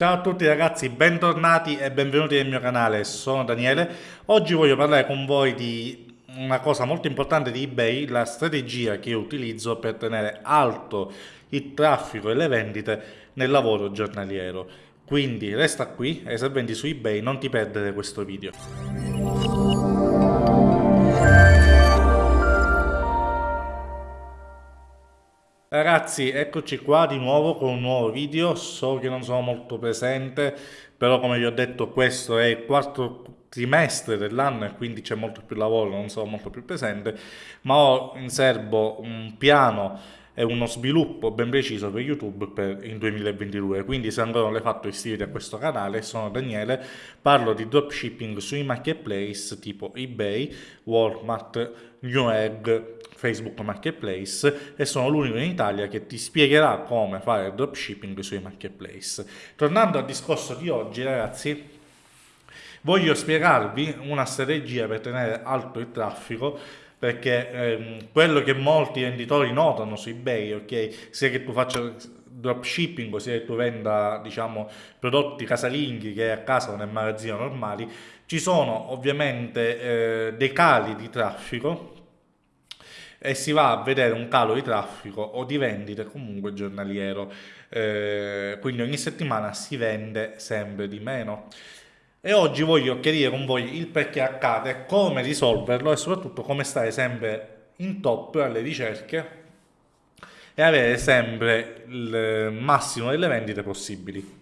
Ciao a tutti ragazzi, bentornati e benvenuti nel mio canale, sono Daniele. Oggi voglio parlare con voi di una cosa molto importante di eBay, la strategia che io utilizzo per tenere alto il traffico e le vendite nel lavoro giornaliero. Quindi resta qui e se vendi su eBay non ti perdere questo video. Ragazzi, eccoci qua di nuovo con un nuovo video, so che non sono molto presente, però come vi ho detto questo è il quarto trimestre dell'anno e quindi c'è molto più lavoro, non sono molto più presente, ma ho in serbo un piano e uno sviluppo ben preciso per YouTube per il 2022. Quindi se ancora non l'hai fatto iscriviti a questo canale, sono Daniele, parlo di dropshipping sui marketplace tipo eBay, Walmart, Newegg, Facebook Marketplace e sono l'unico in Italia che ti spiegherà come fare dropshipping sui marketplace. Tornando al discorso di oggi ragazzi, voglio spiegarvi una strategia per tenere alto il traffico perché ehm, quello che molti venditori notano su eBay, ok, sia che tu faccia dropshipping, sia che tu venda diciamo prodotti casalinghi che a casa o nel magazzino normali, ci sono ovviamente eh, dei cali di traffico e si va a vedere un calo di traffico o di vendite comunque giornaliero, eh, quindi ogni settimana si vende sempre di meno e oggi voglio chiarire con voi il perché accade, come risolverlo e soprattutto come stare sempre in top alle ricerche e avere sempre il massimo delle vendite possibili.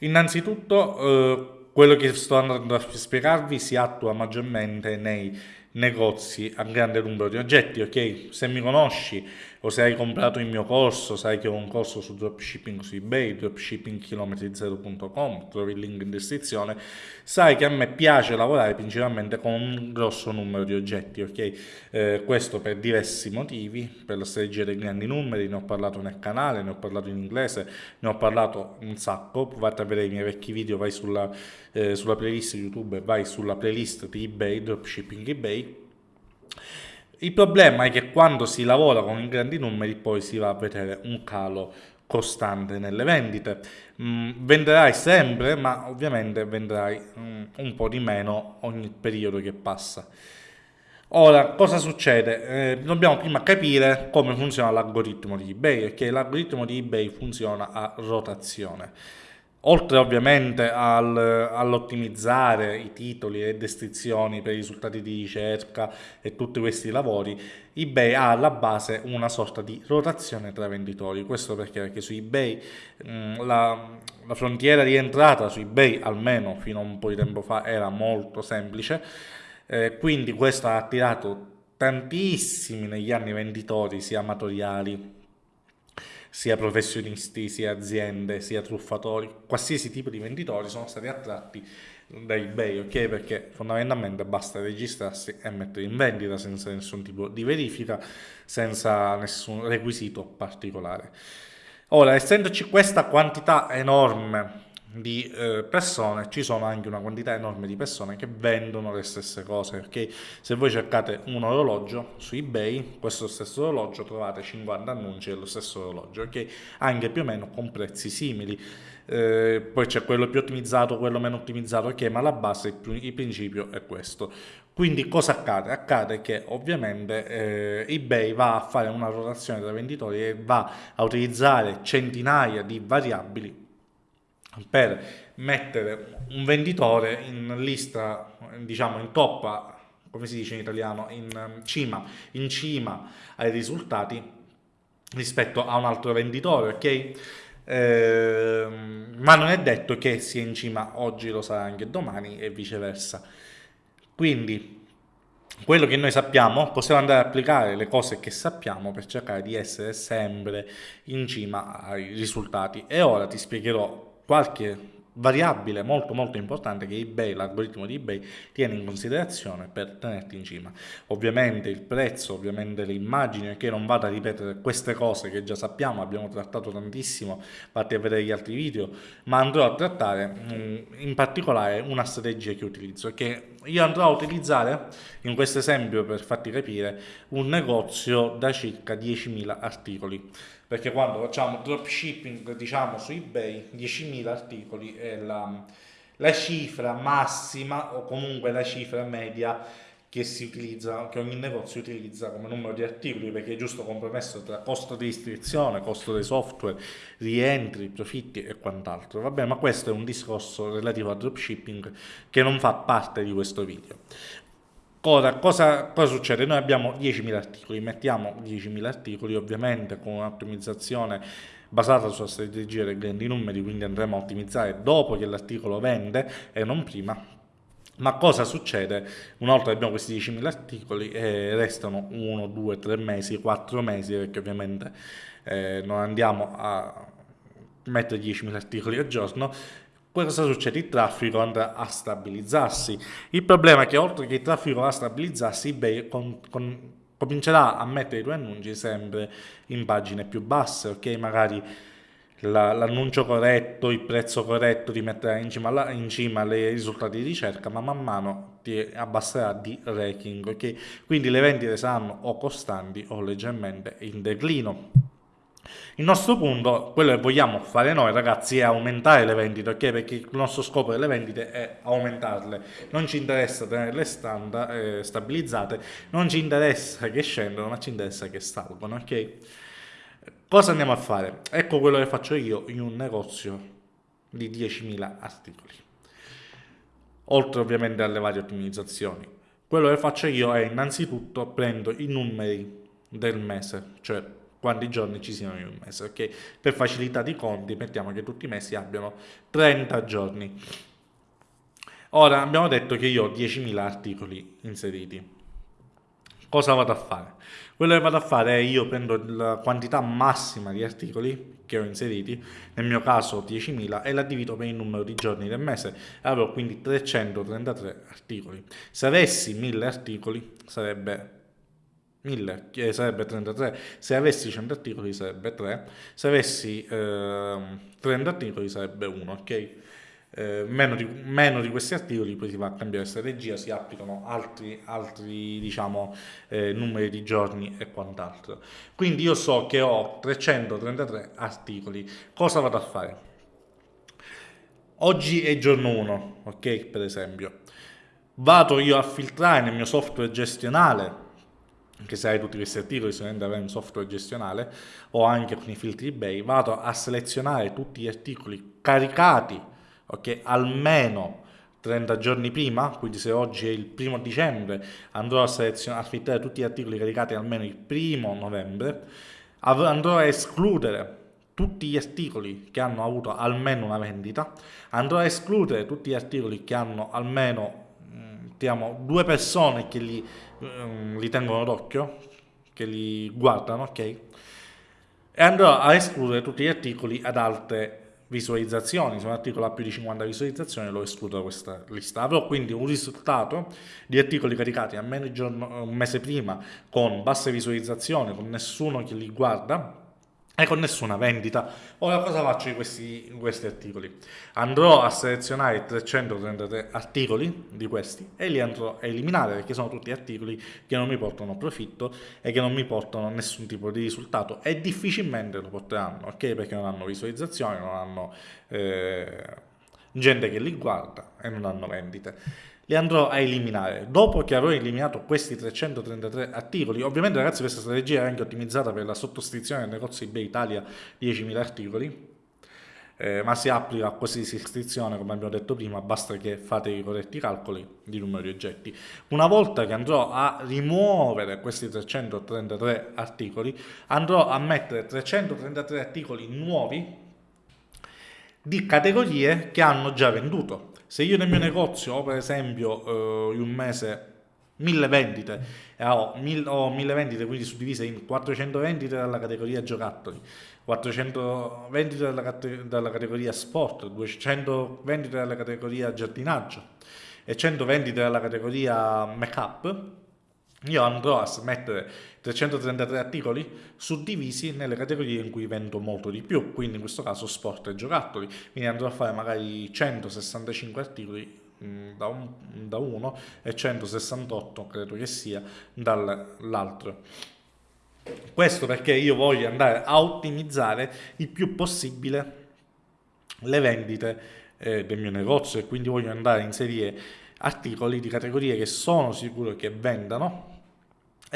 Innanzitutto eh, quello che sto andando a spiegarvi si attua maggiormente nei negozi a grande numero di oggetti, ok? Se mi conosci o se hai comprato il mio corso, sai che ho un corso su dropshipping su eBay, dropshippingchilometri0.com, trovi il link in descrizione, sai che a me piace lavorare principalmente con un grosso numero di oggetti, ok? Eh, questo per diversi motivi, per la strategia dei grandi numeri, ne ho parlato nel canale, ne ho parlato in inglese, ne ho parlato un sacco, provate a vedere i miei vecchi video, vai sulla, eh, sulla playlist YouTube, vai sulla playlist di eBay, dropshipping eBay, il problema è che quando si lavora con i grandi numeri poi si va a vedere un calo costante nelle vendite. Mm, venderai sempre, ma ovviamente venderai mm, un po' di meno ogni periodo che passa. Ora, cosa succede? Eh, dobbiamo prima capire come funziona l'algoritmo di eBay, perché l'algoritmo di eBay funziona a rotazione. Oltre ovviamente al, all'ottimizzare i titoli e descrizioni per i risultati di ricerca e tutti questi lavori, eBay ha alla base una sorta di rotazione tra venditori. Questo perché? Perché su eBay mh, la, la frontiera di entrata su eBay, almeno fino a un po' di tempo fa, era molto semplice, eh, quindi questo ha attirato tantissimi negli anni venditori, sia amatoriali sia professionisti, sia aziende, sia truffatori, qualsiasi tipo di venditori sono stati attratti da eBay, ok? Perché fondamentalmente basta registrarsi e mettere in vendita senza nessun tipo di verifica, senza nessun requisito particolare. Ora, essendoci questa quantità enorme di eh, persone, ci sono anche una quantità enorme di persone che vendono le stesse cose, perché se voi cercate un orologio su eBay, questo stesso orologio trovate 50 annunci dello stesso orologio, ok? Anche più o meno con prezzi simili. Eh, poi c'è quello più ottimizzato, quello meno ottimizzato, ok? Ma la base, il, il principio è questo. Quindi cosa accade? Accade che ovviamente eh, eBay va a fare una rotazione tra venditori e va a utilizzare centinaia di variabili per mettere un venditore in lista, diciamo in toppa, come si dice in italiano, in um, cima, in cima ai risultati rispetto a un altro venditore, ok? Eh, ma non è detto che sia in cima oggi lo sarà anche domani e viceversa. Quindi quello che noi sappiamo, possiamo andare ad applicare le cose che sappiamo per cercare di essere sempre in cima ai risultati. E ora ti spiegherò qualche variabile molto molto importante che eBay, l'algoritmo di eBay tiene in considerazione per tenerti in cima. Ovviamente il prezzo, ovviamente le immagini, che non vado a ripetere queste cose che già sappiamo, abbiamo trattato tantissimo, fatti a vedere gli altri video, ma andrò a trattare mm, in particolare una strategia che utilizzo, che io andrò a utilizzare in questo esempio per farti capire un negozio da circa 10.000 articoli perché quando facciamo dropshipping diciamo su ebay 10.000 articoli è la, la cifra massima o comunque la cifra media che utilizza, che ogni negozio utilizza come numero di articoli, perché è giusto compromesso tra costo di iscrizione, costo dei software, rientri, profitti e quant'altro. Va bene, ma questo è un discorso relativo al dropshipping che non fa parte di questo video. Ora, cosa, cosa succede? Noi abbiamo 10.000 articoli, mettiamo 10.000 articoli ovviamente con un'ottimizzazione basata sulla strategia dei grandi numeri, quindi andremo a ottimizzare dopo che l'articolo vende e non prima, ma cosa succede una volta che abbiamo questi 10.000 articoli e restano 1, 2, 3 mesi, 4 mesi, perché ovviamente eh, non andiamo a mettere 10.000 articoli al giorno, cosa succede? Il traffico andrà a stabilizzarsi. Il problema è che oltre che il traffico va a stabilizzarsi, eBay con, con, comincerà a mettere i tuoi annunci sempre in pagine più basse, ok? Magari l'annuncio corretto, il prezzo corretto ti metterà in cima, alla, in cima ai risultati di ricerca, ma man mano ti abbasserà di ranking, ok? Quindi le vendite saranno o costanti o leggermente in declino. Il nostro punto, quello che vogliamo fare noi ragazzi, è aumentare le vendite, ok? Perché il nostro scopo delle vendite è aumentarle. Non ci interessa tenerle standard, eh, stabilizzate, non ci interessa che scendano, ma ci interessa che salgono, ok? Cosa andiamo a fare? Ecco quello che faccio io in un negozio di 10.000 articoli. Oltre ovviamente alle varie ottimizzazioni. Quello che faccio io è innanzitutto prendo i numeri del mese, cioè quanti giorni ci siano in un mese, ok? Per facilità di conti mettiamo che tutti i mesi abbiano 30 giorni. Ora abbiamo detto che io ho 10.000 articoli inseriti cosa vado a fare? Quello che vado a fare è io prendo la quantità massima di articoli che ho inseriti, nel mio caso 10.000, e la divido per il numero di giorni del mese, avrò quindi 333 articoli. Se avessi 1000 articoli sarebbe 1000, che sarebbe 33, se avessi 100 articoli sarebbe 3, se avessi eh, 30 articoli sarebbe 1, ok? Eh, meno, di, meno, di, questi articoli poi si va a cambiare strategia, si applicano altri, altri diciamo, eh, numeri di giorni e quant'altro. Quindi io so che ho 333 articoli. Cosa vado a fare? Oggi è giorno 1, ok? Per esempio. Vado io a filtrare nel mio software gestionale che questi articoli sicuramente avrai un software gestionale o anche con i filtri eBay, vado a selezionare tutti gli articoli caricati ok? Almeno 30 giorni prima, quindi se oggi è il primo dicembre, andrò a a filtrare tutti gli articoli caricati almeno il primo novembre, andrò a escludere tutti gli articoli che hanno avuto almeno una vendita, andrò a escludere tutti gli articoli che hanno almeno diciamo, due persone che li, um, li tengono d'occhio, che li guardano, ok? E andrò a escludere tutti gli articoli ad alte visualizzazioni, se un articolo ha più di 50 visualizzazioni lo escludo da questa lista. Avrò quindi un risultato di articoli caricati almeno un mese prima con basse visualizzazioni, con nessuno che li guarda e con nessuna vendita. Ora cosa faccio di questi, questi, articoli? Andrò a selezionare 333 articoli di questi e li andrò a eliminare perché sono tutti articoli che non mi portano profitto e che non mi portano nessun tipo di risultato e difficilmente lo porteranno, ok? Perché non hanno visualizzazioni, non hanno eh, gente che li guarda e non hanno vendite li andrò a eliminare. Dopo che avrò eliminato questi 333 articoli, ovviamente ragazzi questa strategia è anche ottimizzata per la sottoscrizione del negozio eBay Italia 10.000 articoli, eh, ma si applica a qualsiasi iscrizione, come abbiamo detto prima, basta che fate i corretti calcoli di numero di oggetti. Una volta che andrò a rimuovere questi 333 articoli, andrò a mettere 333 articoli nuovi di categorie che hanno già venduto. Se io nel mio negozio ho per esempio eh, in un mese 1000 vendite e ho, ho 1000 vendite quindi suddivise in 400 vendite dalla categoria giocattoli 400 vendite dalla, dalla categoria sport 200 vendite dalla categoria giardinaggio e 100 vendite dalla categoria make up io andrò a mettere 333 articoli suddivisi nelle categorie in cui vendo molto di più, quindi in questo caso sport e giocattoli, quindi andrò a fare magari 165 articoli mm, da, un, da uno e 168 credo che sia dall'altro. Questo perché io voglio andare a ottimizzare il più possibile le vendite eh, del mio negozio e quindi voglio andare a inserire articoli di categorie che sono sicuro che vendano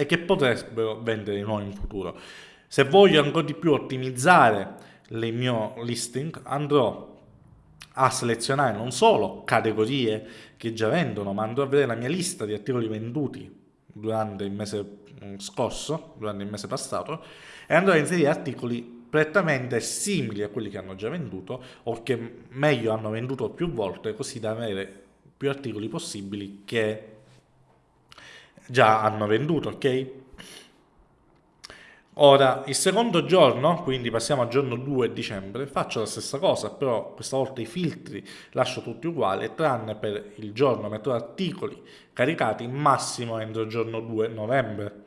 e che potrebbero vendere di nuovo in futuro. Se voglio ancora di più ottimizzare il mio listing andrò a selezionare non solo categorie che già vendono, ma andrò a vedere la mia lista di articoli venduti durante il mese mm, scorso, durante il mese passato, e andrò a inserire articoli prettamente simili a quelli che hanno già venduto o che meglio hanno venduto più volte, così da avere più articoli possibili che già hanno venduto, ok? Ora, il secondo giorno, quindi passiamo al giorno 2 dicembre, faccio la stessa cosa, però questa volta i filtri lascio tutti uguali, tranne per il giorno metto articoli caricati massimo entro il giorno 2 novembre,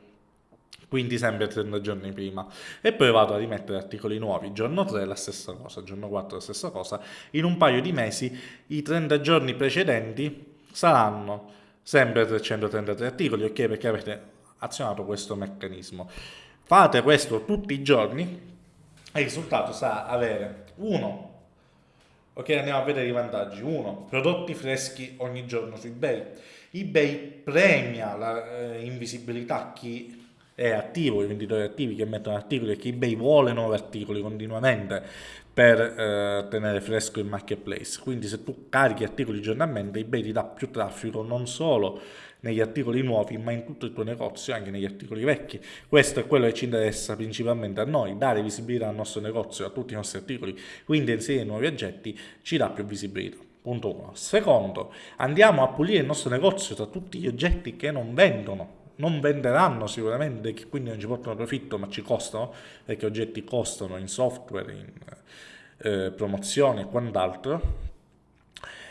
quindi sempre 30 giorni prima. E poi vado a rimettere articoli nuovi, giorno 3 la stessa cosa, giorno 4 la stessa cosa. In un paio di mesi i 30 giorni precedenti saranno sempre 333 articoli, ok? Perché avete azionato questo meccanismo. Fate questo tutti i giorni e il risultato sarà avere uno Ok, andiamo a vedere i vantaggi. Uno, prodotti freschi ogni giorno su eBay. eBay premia la eh, chi è attivo, i venditori attivi che mettono articoli e che eBay vuole nuovi articoli continuamente per eh, tenere fresco il marketplace. Quindi se tu carichi articoli giornalmente, eBay ti dà più traffico non solo negli articoli nuovi, ma in tutto il tuo negozio, anche negli articoli vecchi. Questo è quello che ci interessa principalmente a noi, dare visibilità al nostro negozio, a tutti i nostri articoli. Quindi inserire nuovi oggetti ci dà più visibilità. Punto 1. Secondo, andiamo a pulire il nostro negozio da tutti gli oggetti che non vendono non venderanno sicuramente, quindi non ci portano profitto, ma ci costano, perché oggetti costano in software, in eh, promozione e quant'altro.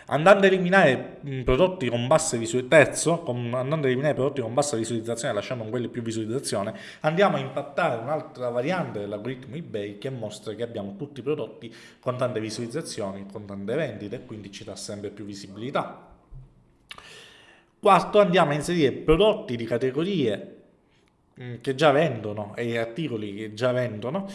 Andando a eliminare prodotti con bassa visualizzazione, terzo, andando a eliminare prodotti con bassa visualizzazione, lasciando quelli più visualizzazione, andiamo a impattare un'altra variante dell'algoritmo eBay che mostra che abbiamo tutti i prodotti con tante visualizzazioni, con tante vendite, e quindi ci dà sempre più visibilità. Quarto, andiamo a inserire prodotti di categorie mm, che già vendono e articoli che già vendono,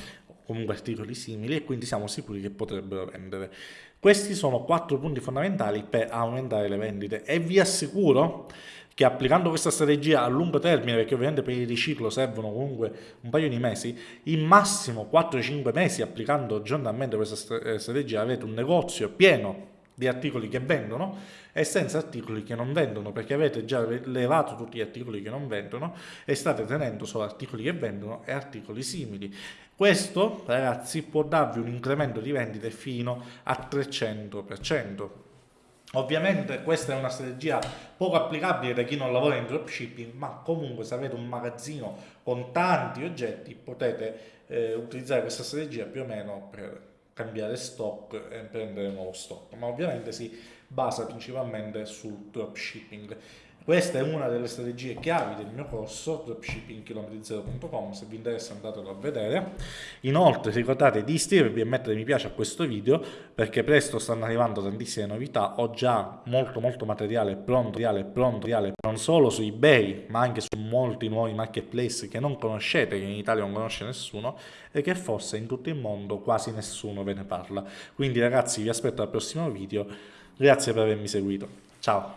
comunque articoli simili, e quindi siamo sicuri che potrebbero vendere. Questi sono quattro punti fondamentali per aumentare le vendite e vi assicuro che applicando questa strategia a lungo termine, perché ovviamente per il riciclo servono comunque un paio di mesi, in massimo 4-5 mesi applicando giornalmente questa eh, strategia avete un negozio pieno di articoli che vendono e senza articoli che non vendono perché avete già levato tutti gli articoli che non vendono e state tenendo solo articoli che vendono e articoli simili. Questo ragazzi può darvi un incremento di vendite fino a 300%. Ovviamente questa è una strategia poco applicabile da chi non lavora in dropshipping, ma comunque se avete un magazzino con tanti oggetti potete eh, utilizzare questa strategia più o meno per cambiare stock e prendere nuovo stock, ma ovviamente si basa principalmente sul dropshipping. Questa è una delle strategie chiavi del mio corso dropshippingchilometri0.com, se vi interessa andatelo a vedere. Inoltre ricordate di iscrivervi e mettere mi piace a questo video perché presto stanno arrivando tantissime novità, ho già molto molto materiale pronto, materiale pronto, materiale non solo su eBay ma anche su molti nuovi marketplace che non conoscete, che in Italia non conosce nessuno e che forse in tutto il mondo quasi nessuno ve ne parla. Quindi ragazzi vi aspetto al prossimo video, grazie per avermi seguito, ciao!